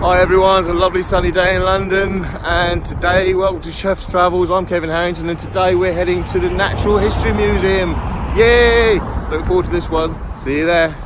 Hi everyone, it's a lovely sunny day in London and today, welcome to Chef's Travels, I'm Kevin Harrington and today we're heading to the Natural History Museum. Yay! Look forward to this one. See you there.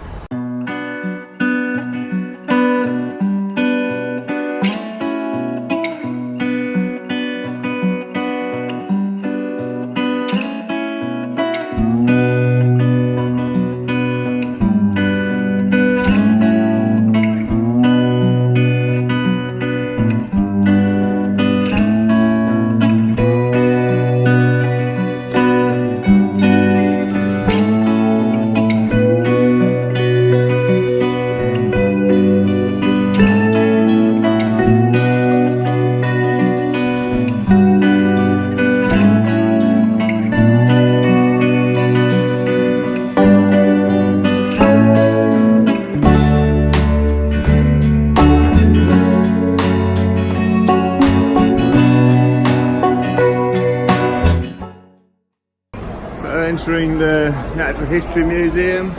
Entering the Natural History Museum.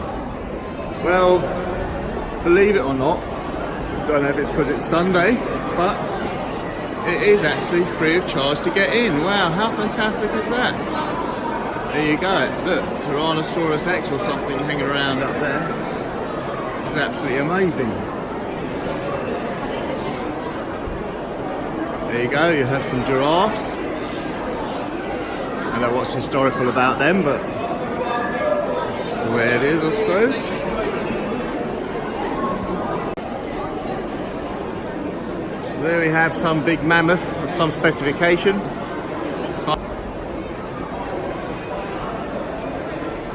Well, believe it or not, I don't know if it's because it's Sunday, but it is actually free of charge to get in. Wow, how fantastic is that? There you go. Look, Tyrannosaurus Rex or something hanging around up there. This is absolutely amazing. There you go, you have some giraffes. I don't know what's historical about them, but the way it is, I suppose. There we have some big mammoth of some specification.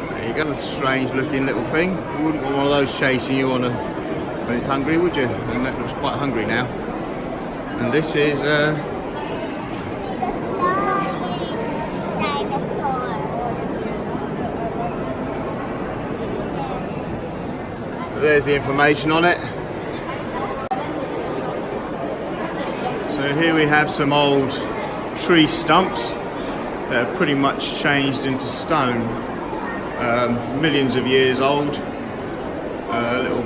There you go, a strange looking little thing. You wouldn't want one of those chasing you on a when it's hungry, would you? And that looks quite hungry now. And this is uh, There's the information on it. So here we have some old tree stumps that are pretty much changed into stone. Um, millions of years old. A little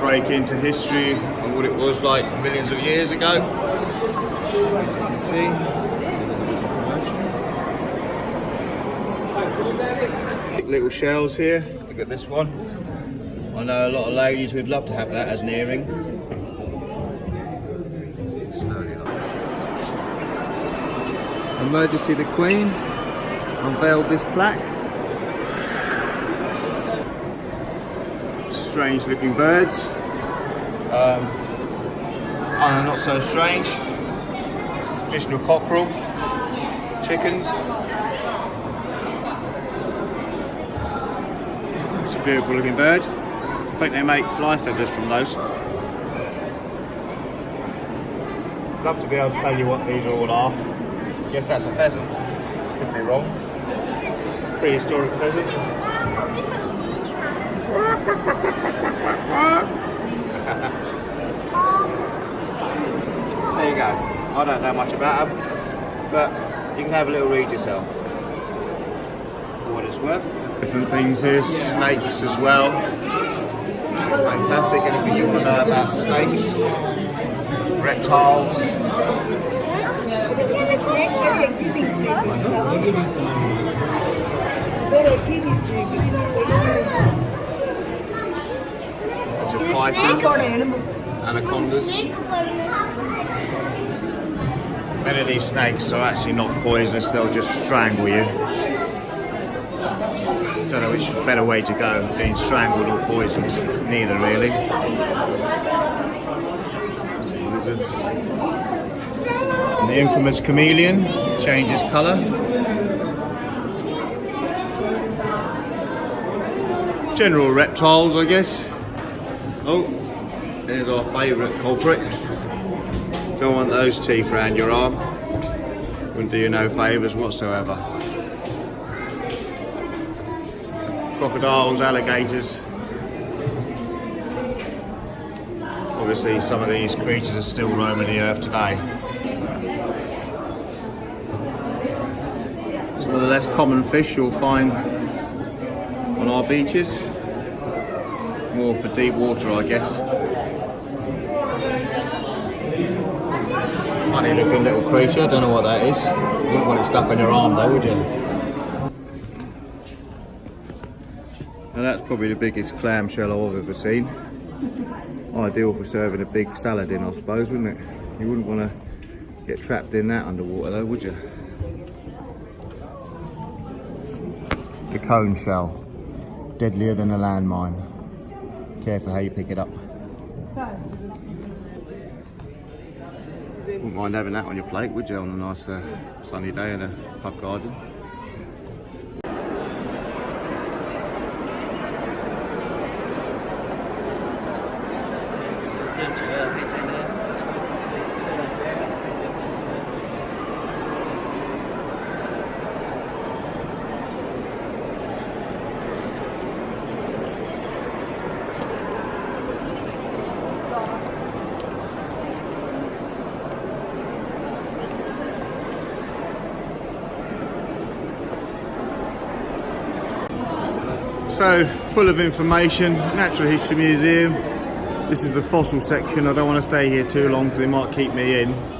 break into history of what it was like millions of years ago. You can see. Little shells here. Look at this one. I know a lot of ladies who'd love to have that as an earring. Her Majesty the Queen unveiled this plaque. Strange looking birds. Um, oh, not so strange. Traditional cockerel. Chickens. It's a beautiful looking bird. I think they make fly feathers from those. Love to be able to tell you what these all are. Guess that's a pheasant. Could be wrong. Prehistoric pheasant. there you go. I don't know much about them, but you can have a little read yourself. What it's worth. Different things here, snakes as well. Fantastic. Anything you want to know about snakes, reptiles? Anacondas. Many of these snakes are actually not poisonous, they'll just strangle you. Don't know which better way to go, being strangled or poisoned. Neither really. Lizards. And the infamous chameleon changes colour. General reptiles, I guess. Oh, there's our favourite culprit. Don't want those teeth around your arm. Wouldn't do you no favours whatsoever. Crocodiles, alligators. Obviously some of these creatures are still roaming the earth today. Some of the less common fish you'll find on our beaches. More for deep water I guess. funny looking little creature. I don't know what that is. Wouldn't want it stuck on your arm though, would you? Now that's probably the biggest clamshell I've ever seen. Ideal for serving a big salad in, I suppose, wouldn't it? You wouldn't want to get trapped in that underwater though, would you? The cone shell. Deadlier than a landmine. Careful how you pick it up. Wouldn't mind having that on your plate, would you, on a nice uh, sunny day in a pub garden? So, full of information, Natural History Museum. This is the fossil section. I don't want to stay here too long because they might keep me in.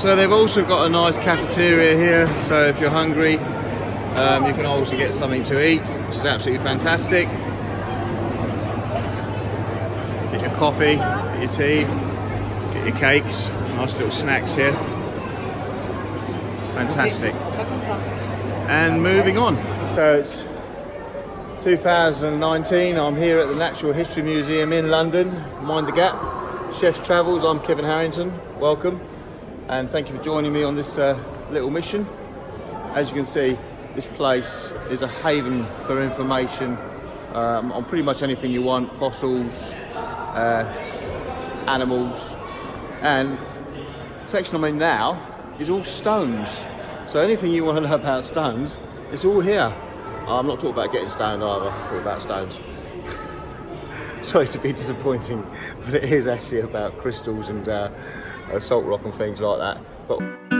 So they've also got a nice cafeteria here, so if you're hungry, um, you can also get something to eat, which is absolutely fantastic. Get your coffee, get your tea, get your cakes, nice little snacks here. Fantastic. And moving on. So it's 2019, I'm here at the Natural History Museum in London, Mind the Gap. Chef's Travels, I'm Kevin Harrington, welcome and thank you for joining me on this uh, little mission. As you can see, this place is a haven for information um, on pretty much anything you want, fossils, uh, animals, and the section I'm in now is all stones. So anything you want to know about stones, it's all here. I'm not talking about getting stoned either, I'm talking about stones. Sorry to be disappointing, but it is actually about crystals and uh, salt rock and things like that. But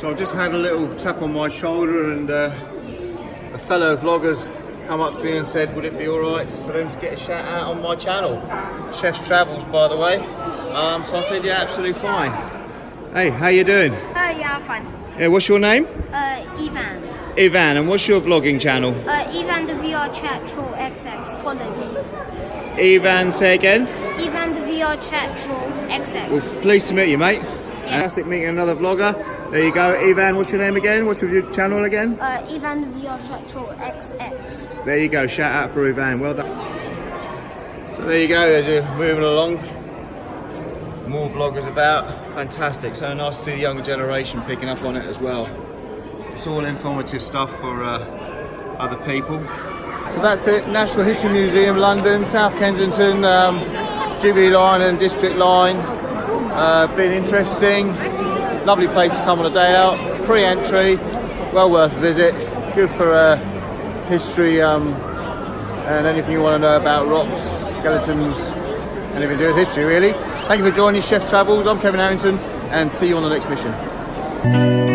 had a little tap on my shoulder and uh, a fellow vlogger's come up to me and said would it be all right for them to get a shout out on my channel chef's travels by the way um, so i said yeah absolutely fine hey how you doing uh, yeah i'm fine yeah what's your name uh, ivan ivan and what's your vlogging channel uh, ivan the VR Chat Troll XX. Follow me. Ivan, say again. Evan the VR Chat Troll XX. Well, pleased to meet you, mate. Fantastic meeting another vlogger. There you go. Ivan, what's your name again? What's your channel again? Uh, Evan the VR Chat XX. There you go. Shout out for Ivan. Well done. So there you go. As you're moving along, more vloggers about. Fantastic. So nice to see the younger generation picking up on it as well. It's all informative stuff for uh, other people. So that's it. National History Museum, London, South Kensington, um, Jubilee Line and District Line. Uh, been interesting. Lovely place to come on a day out. Free entry. Well worth a visit. Good for uh, history um, and anything you want to know about rocks, skeletons, anything to do with history really. Thank you for joining Chef Travels. I'm Kevin Harrington and see you on the next mission.